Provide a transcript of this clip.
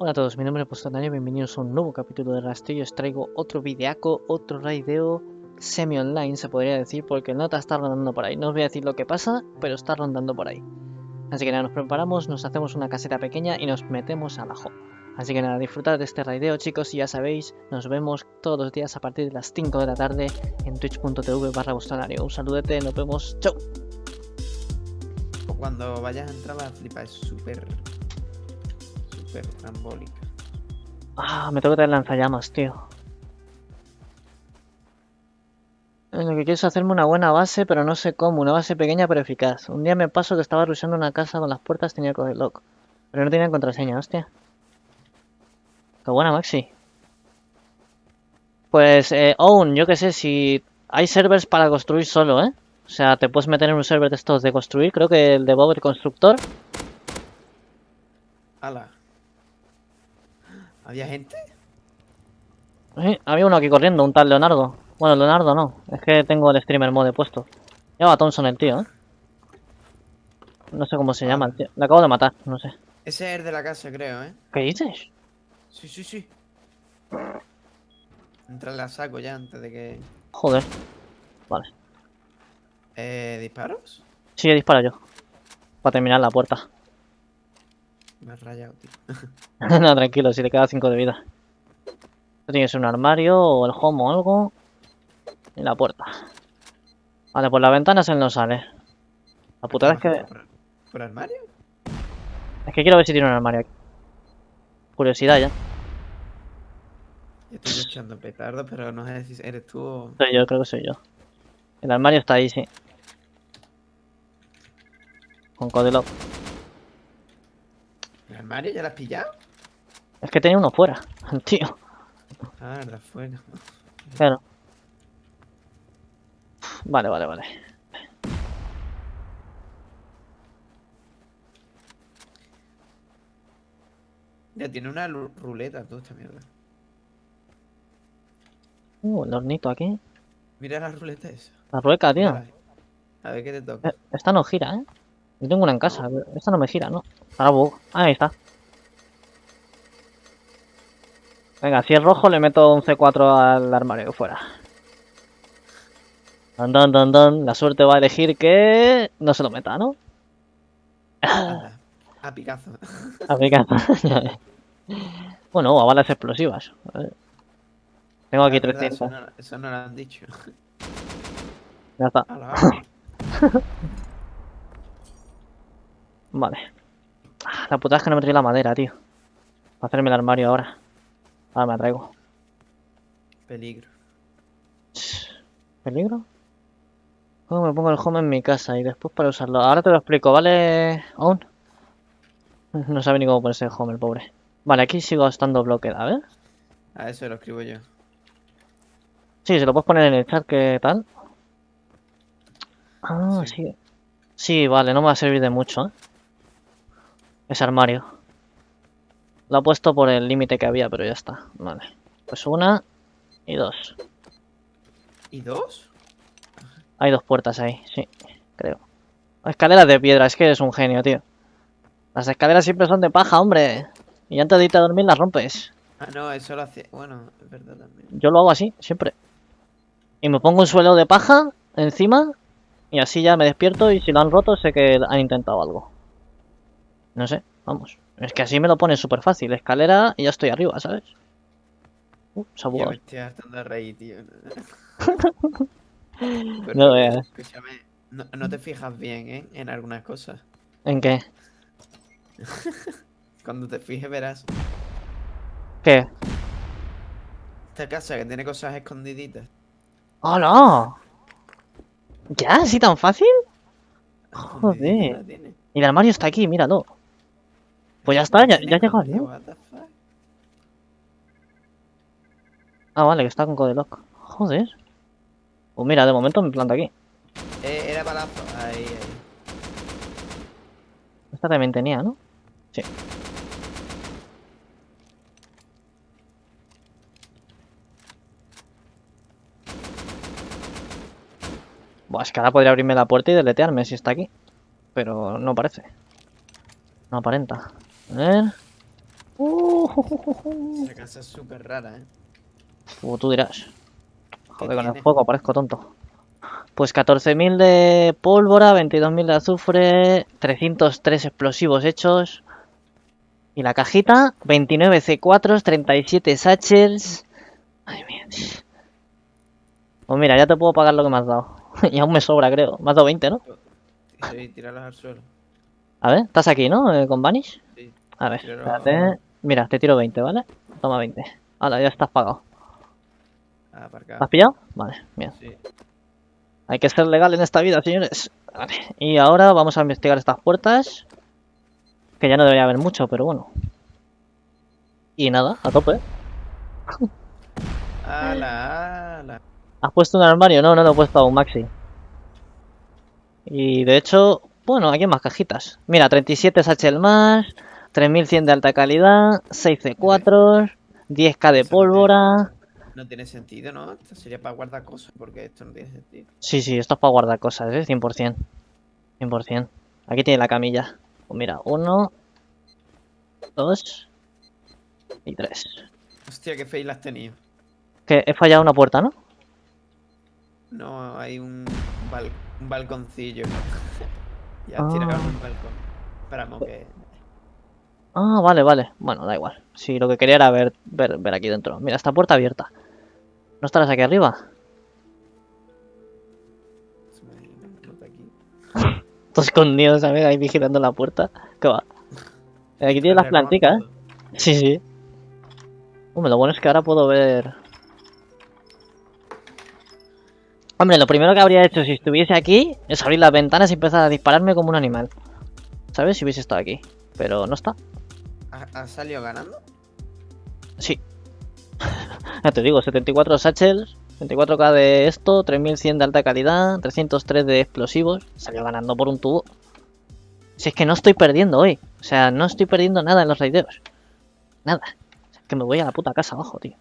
Hola a todos, mi nombre es Postanario, bienvenidos a un nuevo capítulo de Rastrillo. Os traigo otro videaco, otro raideo semi-online, se podría decir, porque el nota está rondando por ahí. No os voy a decir lo que pasa, pero está rondando por ahí. Así que nada, nos preparamos, nos hacemos una caseta pequeña y nos metemos al ajo. Así que nada, disfrutad de este raideo, chicos, y ya sabéis, nos vemos todos los días a partir de las 5 de la tarde en twitch.tv barra Un saludete, nos vemos, chau. Cuando vayas a entrar la flipa es súper súper trambólica. Ah, me tengo que traer lanzallamas, tío. Lo que quiero es hacerme una buena base, pero no sé cómo. Una base pequeña pero eficaz. Un día me pasó que estaba rusheando una casa con las puertas, tenía que lock. Pero no tenía contraseña, hostia. Qué buena, Maxi. Pues, eh, Own, yo qué sé, si hay servers para construir solo, ¿eh? O sea, te puedes meter en un server de estos de construir, creo que el de Bob el Constructor. Ala. ¿Había gente? Sí, había uno aquí corriendo, un tal Leonardo. Bueno, Leonardo no, es que tengo el streamer mode puesto. Lleva a Thompson el tío, ¿eh? No sé cómo se llama el tío. Le acabo de matar, no sé. Ese es el de la casa, creo, ¿eh? ¿Qué dices? Sí, sí, sí. Entra la saco ya antes de que... Joder. Vale. Eh, ¿Disparos? Sí, he disparado yo. Para terminar la puerta. Me has rayado, tío. no, tranquilo, si te queda 5 de vida. Esto tiene que ser un armario o el home o algo. Y la puerta. Vale, pues la ventana se no sale. La putada es que... ¿Por, armario? Es que quiero ver si tiene un armario aquí. Curiosidad ya. Yo estoy echando petardo, pero no sé si eres tú o... Soy yo, creo que soy yo. El armario está ahí, sí. Con Codelock. ¿El armario ya lo has pillado? Es que tenía uno fuera, tío. Ah, verdad, fuera. Claro. Vale, vale, vale. Ya tiene una ruleta tú esta mierda. Uh, el hornito aquí. Mira la ruleta esa. La rueca, tío. A ver qué te toca. Eh, esta no gira, ¿eh? Yo tengo una en casa. Esta no me gira, ¿no? Ahora Ahí está. Venga, si es rojo le meto un C4 al armario fuera. Don, don, don, don. La suerte va a elegir que no se lo meta, ¿no? A Picasso. A Picasso. bueno, a balas explosivas. Tengo aquí 300. Eso no, lo han dicho. Ya está. vale. La puta es que no me trae la madera, tío. Para hacerme el armario ahora. Ahora me la traigo. Peligro. ¿Peligro? ¿Cómo me pongo el home en mi casa y después para usarlo? Ahora te lo explico, ¿vale? Aún. No sabe ni cómo ponerse el home, el pobre. Vale, aquí sigo estando bloqueada, a ver. A eso lo escribo yo. Sí, se lo puedes poner en el chat, ¿qué tal? Ah, sí. sí. vale, no me va a servir de mucho, ¿eh? Ese armario. Lo he puesto por el límite que había, pero ya está. Vale. Pues una y dos. ¿Y dos? Hay dos puertas ahí, sí, creo. Escaleras de piedra, es que eres un genio, tío. Las escaleras siempre son de paja, hombre. Y antes de irte a dormir las rompes. Ah, no, eso lo hace... Bueno, es verdad también. Yo lo hago así, siempre. Y me pongo un suelo de paja encima y así ya me despierto y si lo han roto sé que han intentado algo. No sé, vamos. Es que así me lo pone súper fácil. Escalera y ya estoy arriba, ¿sabes? Uh, se me estoy hartando reír, tío. no veas. Escúchame, no, te fijas bien, ¿eh? En algunas cosas. ¿En qué? Cuando te fijes verás. ¿Qué? Esta casa que tiene cosas escondiditas. ¡Hola! ¿Ya? ¿Así tan fácil? Joder. Y el armario está aquí, míralo. Pues ya está, ya, ya ha llegado, ¿no? Ah, vale, que está con Codelock. Joder. Pues mira, de momento me planta aquí. Eh, era balazo. Ahí, ahí. Esta también tenía, ¿no? Sí. Buah, es que ahora podría abrirme la puerta y deletearme si está aquí. Pero no parece. No aparenta. A ver. Uh, Esa casa es súper rara, ¿eh? O tú dirás. Joder, con el fuego parezco tonto. Pues 14.000 de pólvora, 22.000 de azufre, 303 explosivos hechos. Y la cajita, 29 C4, 37 satchels. Ay, mía. Pues mira, ya te puedo pagar lo que me has dado. y aún me sobra, creo. Me has dado 20, ¿no? Sí, tírarlos al suelo. A ver, estás aquí, ¿no? Eh, con Vanish. A ver, espérate. Mira, te tiro 20, ¿vale? Toma 20. Hala, ya estás pagado. Ah, ¿Lo aparcado. has pillado? Vale, bien. Sí. Hay que ser legal en esta vida, señores. Vale. Y ahora vamos a investigar estas puertas. Que ya no debería haber mucho, pero bueno. Y nada, a tope. ¡Hala, hala! ¿Has puesto un armario? No, no lo he puesto aún, Maxi. Y de hecho, bueno, aquí hay más cajitas. Mira, 37 satchel más, 3100 de alta calidad, 6 C4, 10k de pólvora. No tiene sentido, ¿no? Esto sería para guardar cosas, porque esto no tiene sentido. Sí, sí, esto es para guardar cosas, ¿eh? 100%. 100%. Aquí tiene la camilla. Pues mira, uno, dos y tres. Hostia, qué fail has tenido. Que he fallado una puerta, ¿no? No, hay un, bal- un balconcillo. ya Ah. tirado un balcón. Esperamos que. Ah, vale, vale. Bueno, da igual. Sí, lo que quería era ver, ver, ver aquí dentro. Mira, esta puerta abierta. ¿No estarás aquí arriba? Todo escondido, ¿sabes? Ahí vigilando la puerta. ¿Qué va? Aquí tienes las planticas, ¿eh? Sí, sí. Hombre, lo bueno es que ahora puedo ver... Hombre, lo primero que habría hecho si estuviese aquí es abrir las ventanas y empezar a dispararme como un animal. ¿Sabes? Si hubiese estado aquí. Pero no está. ¿Ha- ¿Has salido ganando? Sí. ya te digo, 74 satchels, 24k de esto, 3100 de alta calidad, 303 de explosivos. Salió ganando por un tubo. Si es que no estoy perdiendo hoy. O sea, no estoy perdiendo nada en los raideos. Nada. Sea, que me voy a la puta casa abajo, tío.